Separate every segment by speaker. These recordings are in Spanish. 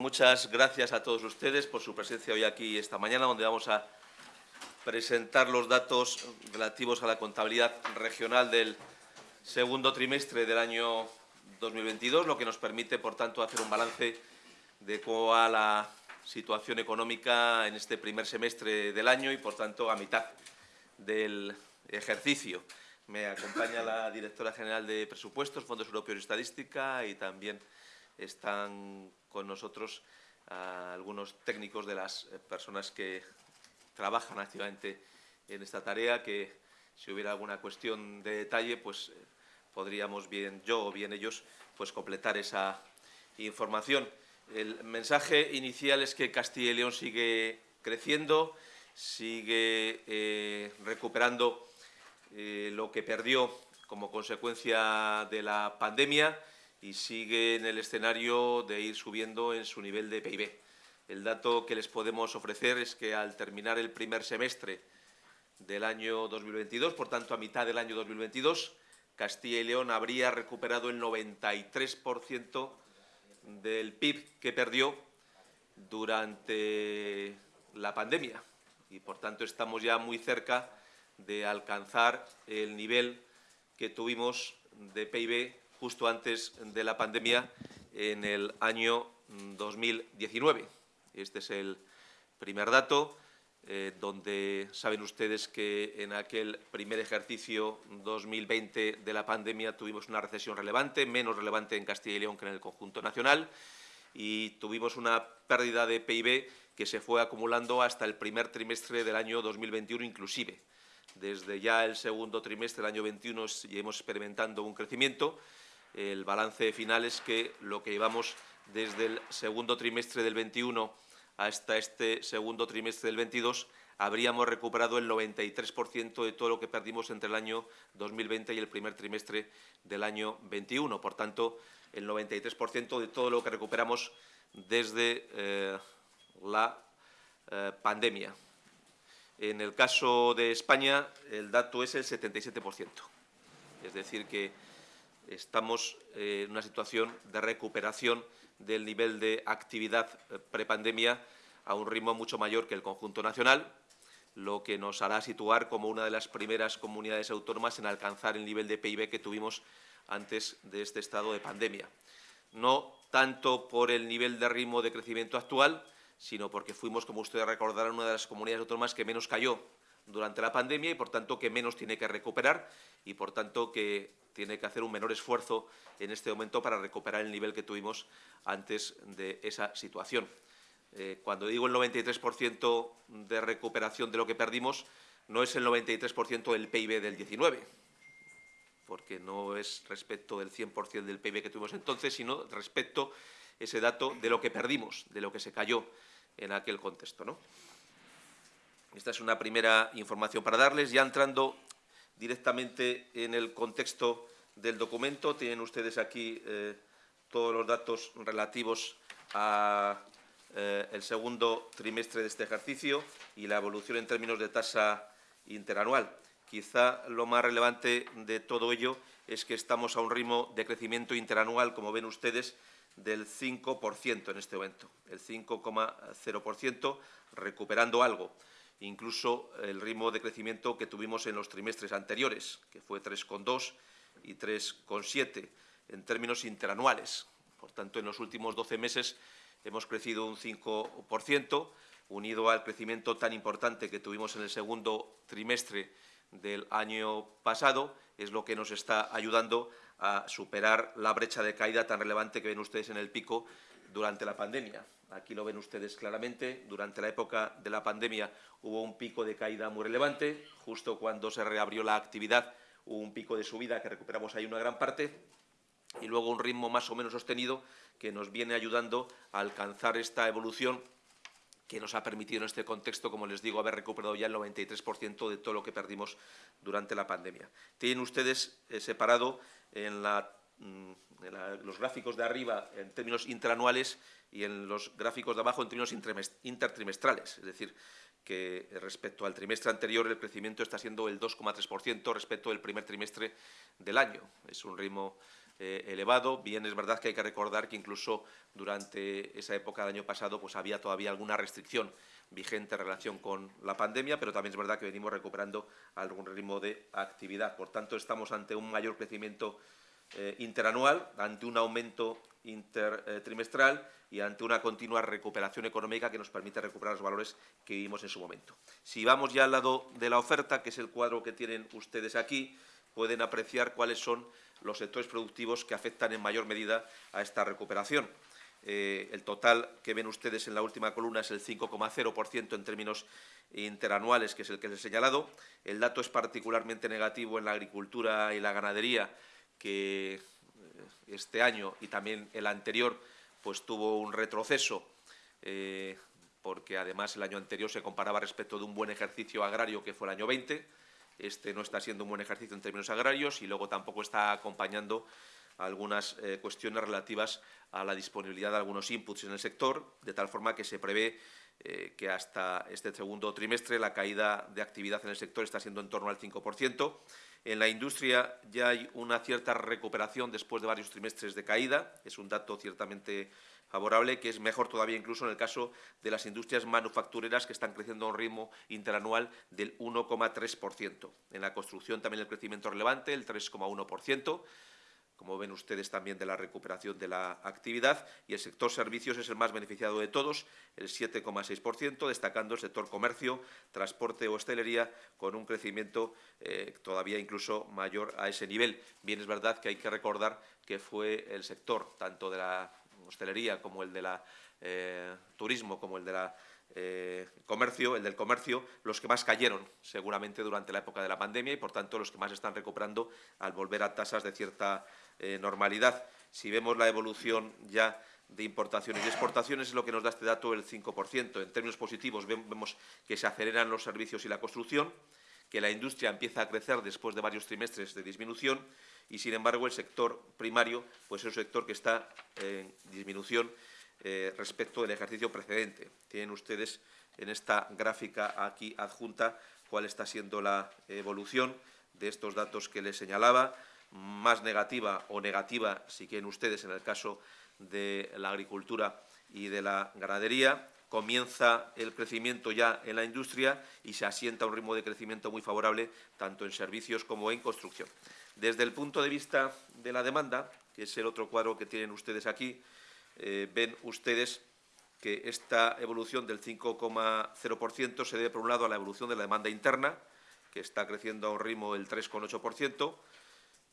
Speaker 1: Muchas gracias a todos ustedes por su presencia hoy aquí esta mañana, donde vamos a presentar los datos relativos a la contabilidad regional del segundo trimestre del año 2022, lo que nos permite, por tanto, hacer un balance de cómo va la situación económica en este primer semestre del año y, por tanto, a mitad del ejercicio. Me acompaña la directora general de Presupuestos, Fondos Europeos y Estadística y también están con nosotros algunos técnicos de las personas que trabajan activamente en esta tarea, que si hubiera alguna cuestión de detalle, pues eh, podríamos bien yo o bien ellos pues completar esa información. El mensaje inicial es que Castilla y León sigue creciendo, sigue eh, recuperando eh, lo que perdió como consecuencia de la pandemia y sigue en el escenario de ir subiendo en su nivel de PIB. El dato que les podemos ofrecer es que al terminar el primer semestre del año 2022, por tanto a mitad del año 2022, Castilla y León habría recuperado el 93% del PIB que perdió durante la pandemia y por tanto estamos ya muy cerca de alcanzar el nivel que tuvimos de PIB justo antes de la pandemia en el año 2019. Este es el primer dato, eh, donde saben ustedes que en aquel primer ejercicio 2020 de la pandemia tuvimos una recesión relevante, menos relevante en Castilla y León que en el conjunto nacional, y tuvimos una pérdida de PIB que se fue acumulando hasta el primer trimestre del año 2021 inclusive. Desde ya el segundo trimestre del año 21 hemos experimentando un crecimiento el balance final es que lo que llevamos desde el segundo trimestre del 21 hasta este segundo trimestre del 22 habríamos recuperado el 93% de todo lo que perdimos entre el año 2020 y el primer trimestre del año 21. Por tanto, el 93% de todo lo que recuperamos desde eh, la eh, pandemia. En el caso de España, el dato es el 77%. Es decir, que estamos eh, en una situación de recuperación del nivel de actividad eh, prepandemia a un ritmo mucho mayor que el conjunto nacional, lo que nos hará situar como una de las primeras comunidades autónomas en alcanzar el nivel de PIB que tuvimos antes de este estado de pandemia. No tanto por el nivel de ritmo de crecimiento actual, sino porque fuimos, como ustedes recordarán, una de las comunidades autónomas que menos cayó durante la pandemia y, por tanto, que menos tiene que recuperar y, por tanto, que tiene que hacer un menor esfuerzo en este momento para recuperar el nivel que tuvimos antes de esa situación. Eh, cuando digo el 93% de recuperación de lo que perdimos, no es el 93% del PIB del 19, porque no es respecto del 100% del PIB que tuvimos entonces, sino respecto ese dato de lo que perdimos, de lo que se cayó en aquel contexto. ¿no? Esta es una primera información para darles. Ya entrando directamente en el contexto del documento. Tienen ustedes aquí eh, todos los datos relativos al eh, segundo trimestre de este ejercicio y la evolución en términos de tasa interanual. Quizá lo más relevante de todo ello es que estamos a un ritmo de crecimiento interanual, como ven ustedes, del 5% en este momento, el 5,0%, recuperando algo incluso el ritmo de crecimiento que tuvimos en los trimestres anteriores, que fue 3,2 y 3,7 en términos interanuales. Por tanto, en los últimos 12 meses hemos crecido un 5%, unido al crecimiento tan importante que tuvimos en el segundo trimestre del año pasado, es lo que nos está ayudando a superar la brecha de caída tan relevante que ven ustedes en el pico durante la pandemia. Aquí lo ven ustedes claramente. Durante la época de la pandemia hubo un pico de caída muy relevante. Justo cuando se reabrió la actividad hubo un pico de subida que recuperamos ahí una gran parte y luego un ritmo más o menos sostenido que nos viene ayudando a alcanzar esta evolución que nos ha permitido en este contexto, como les digo, haber recuperado ya el 93% de todo lo que perdimos durante la pandemia. Tienen ustedes eh, separado en Mm, los gráficos de arriba en términos interanuales y en los gráficos de abajo en términos intertrimestrales. Es decir, que respecto al trimestre anterior el crecimiento está siendo el 2,3% respecto del primer trimestre del año. Es un ritmo eh, elevado. Bien, es verdad que hay que recordar que incluso durante esa época del año pasado pues había todavía alguna restricción vigente en relación con la pandemia, pero también es verdad que venimos recuperando algún ritmo de actividad. Por tanto, estamos ante un mayor crecimiento eh, interanual, ante un aumento intertrimestral y ante una continua recuperación económica que nos permite recuperar los valores que vivimos en su momento. Si vamos ya al lado de la oferta, que es el cuadro que tienen ustedes aquí, pueden apreciar cuáles son los sectores productivos que afectan en mayor medida a esta recuperación. Eh, el total que ven ustedes en la última columna es el 5,0% en términos interanuales, que es el que les he señalado. El dato es particularmente negativo en la agricultura y la ganadería, que eh, este año y también el anterior pues tuvo un retroceso, eh, porque además el año anterior se comparaba respecto de un buen ejercicio agrario que fue el año 20, este no está siendo un buen ejercicio en términos agrarios y luego tampoco está acompañando algunas eh, cuestiones relativas a la disponibilidad de algunos inputs en el sector, de tal forma que se prevé eh, que hasta este segundo trimestre la caída de actividad en el sector está siendo en torno al 5%. En la industria ya hay una cierta recuperación después de varios trimestres de caída, es un dato ciertamente favorable, que es mejor todavía incluso en el caso de las industrias manufactureras que están creciendo a un ritmo interanual del 1,3%. En la construcción también el crecimiento relevante, el 3,1%, como ven ustedes también de la recuperación de la actividad, y el sector servicios es el más beneficiado de todos, el 7,6%, destacando el sector comercio, transporte o hostelería, con un crecimiento eh, todavía incluso mayor a ese nivel. Bien, es verdad que hay que recordar que fue el sector, tanto de la hostelería como el de la eh, turismo, como el de la eh, comercio, el del comercio, los que más cayeron seguramente durante la época de la pandemia y, por tanto, los que más están recuperando al volver a tasas de cierta eh, normalidad. Si vemos la evolución ya de importaciones y exportaciones es lo que nos da este dato el 5%. En términos positivos vemos que se aceleran los servicios y la construcción, que la industria empieza a crecer después de varios trimestres de disminución y, sin embargo, el sector primario pues, es un sector que está en disminución eh, respecto del ejercicio precedente. Tienen ustedes en esta gráfica aquí adjunta cuál está siendo la evolución de estos datos que les señalaba, más negativa o negativa, si quieren ustedes, en el caso de la agricultura y de la ganadería. Comienza el crecimiento ya en la industria y se asienta un ritmo de crecimiento muy favorable tanto en servicios como en construcción. Desde el punto de vista de la demanda, que es el otro cuadro que tienen ustedes aquí, eh, ven ustedes que esta evolución del 5,0% se debe, por un lado, a la evolución de la demanda interna, que está creciendo a un ritmo del 3,8%,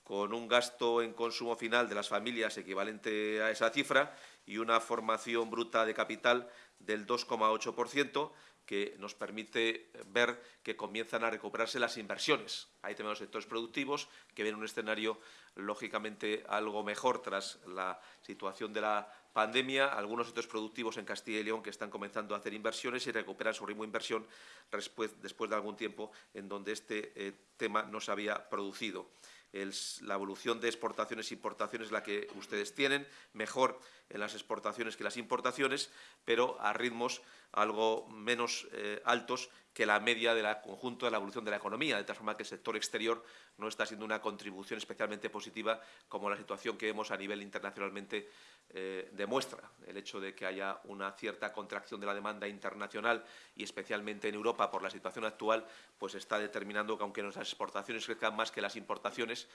Speaker 1: con un gasto en consumo final de las familias equivalente a esa cifra y una formación bruta de capital del 2,8%, que nos permite ver que comienzan a recuperarse las inversiones. Ahí tenemos sectores productivos que ven un escenario lógicamente algo mejor tras la situación de la pandemia, algunos sectores productivos en Castilla y León que están comenzando a hacer inversiones y recuperan su ritmo de inversión después, de algún tiempo en donde este eh, tema no se había producido la evolución de exportaciones e importaciones la que ustedes tienen, mejor en las exportaciones que las importaciones, pero a ritmos algo menos eh, altos que la media del conjunto de la evolución de la economía, de tal forma que el sector exterior no está siendo una contribución especialmente positiva como la situación que vemos a nivel internacionalmente eh, demuestra. El hecho de que haya una cierta contracción de la demanda internacional y especialmente en Europa por la situación actual, pues está determinando que aunque nuestras exportaciones crezcan más que las importaciones,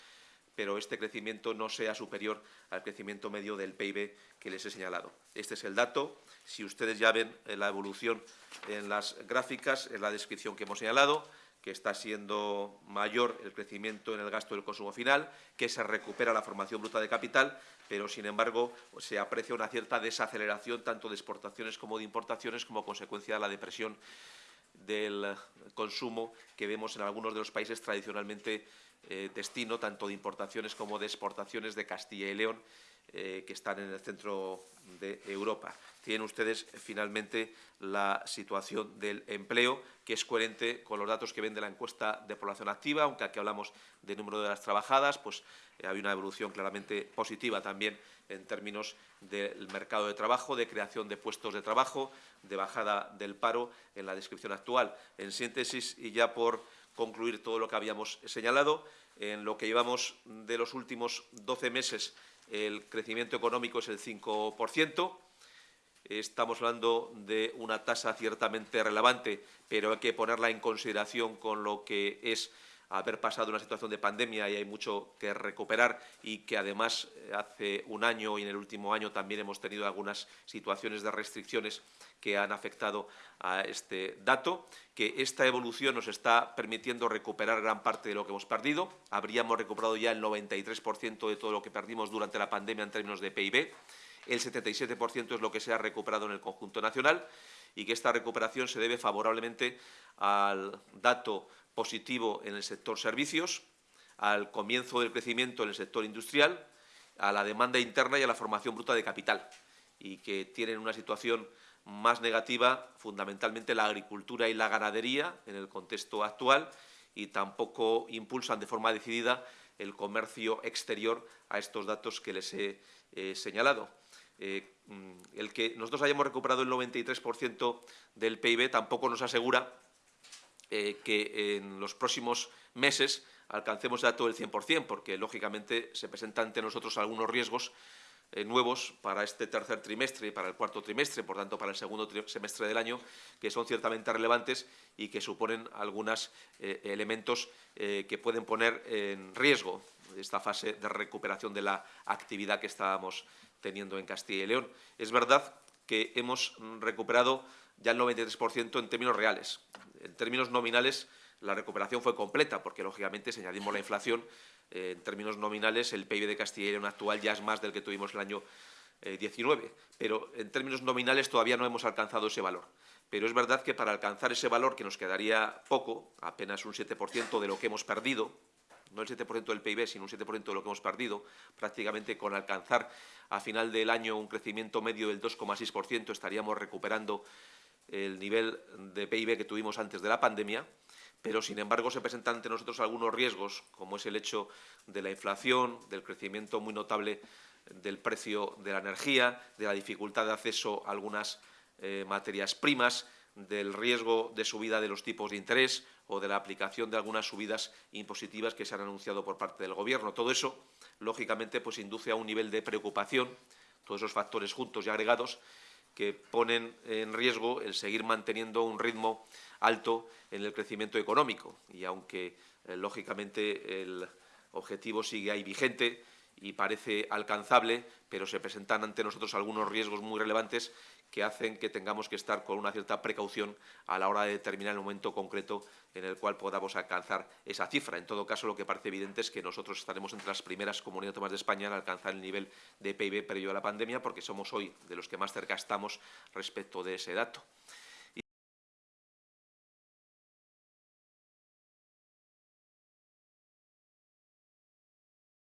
Speaker 1: pero este crecimiento no sea superior al crecimiento medio del PIB que les he señalado. Este es el dato. Si ustedes ya ven eh, la evolución en las gráficas, en la descripción que hemos señalado, que está siendo mayor el crecimiento en el gasto del consumo final, que se recupera la formación bruta de capital, pero sin embargo se aprecia una cierta desaceleración tanto de exportaciones como de importaciones como consecuencia de la depresión del consumo que vemos en algunos de los países tradicionalmente eh, destino tanto de importaciones como de exportaciones de Castilla y León eh, que están en el centro de Europa. Tienen ustedes finalmente la situación del empleo, que es coherente con los datos que ven de la encuesta de población activa, aunque aquí hablamos de número de las trabajadas, pues eh, hay una evolución claramente positiva también en términos del mercado de trabajo, de creación de puestos de trabajo, de bajada del paro en la descripción actual. En síntesis, y ya por concluir todo lo que habíamos señalado. En lo que llevamos de los últimos 12 meses, el crecimiento económico es el 5%. Estamos hablando de una tasa ciertamente relevante, pero hay que ponerla en consideración con lo que es haber pasado una situación de pandemia y hay mucho que recuperar y que además eh, hace un año y en el último año también hemos tenido algunas situaciones de restricciones que han afectado a este dato, que esta evolución nos está permitiendo recuperar gran parte de lo que hemos perdido. Habríamos recuperado ya el 93% de todo lo que perdimos durante la pandemia en términos de PIB. El 77% es lo que se ha recuperado en el conjunto nacional y que esta recuperación se debe favorablemente al dato positivo en el sector servicios, al comienzo del crecimiento en el sector industrial, a la demanda interna y a la formación bruta de capital, y que tienen una situación más negativa fundamentalmente la agricultura y la ganadería en el contexto actual y tampoco impulsan de forma decidida el comercio exterior a estos datos que les he eh, señalado. Eh, mm, el que nosotros hayamos recuperado el 93% del PIB tampoco nos asegura eh, que en los próximos meses alcancemos ya todo el 100%, porque lógicamente se presentan ante nosotros algunos riesgos eh, nuevos para este tercer trimestre y para el cuarto trimestre, por tanto para el segundo semestre del año, que son ciertamente relevantes y que suponen algunos eh, elementos que pueden poner en riesgo esta fase de recuperación de la actividad que estábamos teniendo en Castilla y León. Es verdad que hemos recuperado ya el 93% en términos reales. En términos nominales, la recuperación fue completa, porque lógicamente, si añadimos la inflación, eh, en términos nominales, el PIB de Castilla y León actual ya es más del que tuvimos el año 19, eh, pero en términos nominales todavía no hemos alcanzado ese valor. Pero es verdad que para alcanzar ese valor, que nos quedaría poco, apenas un 7% de lo que hemos perdido, no el 7% del PIB, sino un 7% de lo que hemos perdido, prácticamente con alcanzar a final del año un crecimiento medio del 2,6%, estaríamos recuperando el nivel de PIB que tuvimos antes de la pandemia, pero sin embargo se presentan ante nosotros algunos riesgos, como es el hecho de la inflación, del crecimiento muy notable del precio de la energía, de la dificultad de acceso a algunas eh, materias primas, del riesgo de subida de los tipos de interés o de la aplicación de algunas subidas impositivas que se han anunciado por parte del Gobierno. Todo eso, lógicamente, pues induce a un nivel de preocupación, todos esos factores juntos y agregados, que ponen en riesgo el seguir manteniendo un ritmo alto en el crecimiento económico. Y aunque, eh, lógicamente, el objetivo sigue ahí vigente y parece alcanzable, pero se presentan ante nosotros algunos riesgos muy relevantes que hacen que tengamos que estar con una cierta precaución a la hora de determinar el momento concreto en el cual podamos alcanzar esa cifra. En todo caso, lo que parece evidente es que nosotros estaremos entre las primeras comunidades autónomas de España en alcanzar el nivel de PIB previo a la pandemia, porque somos hoy de los que más cerca estamos respecto de ese dato.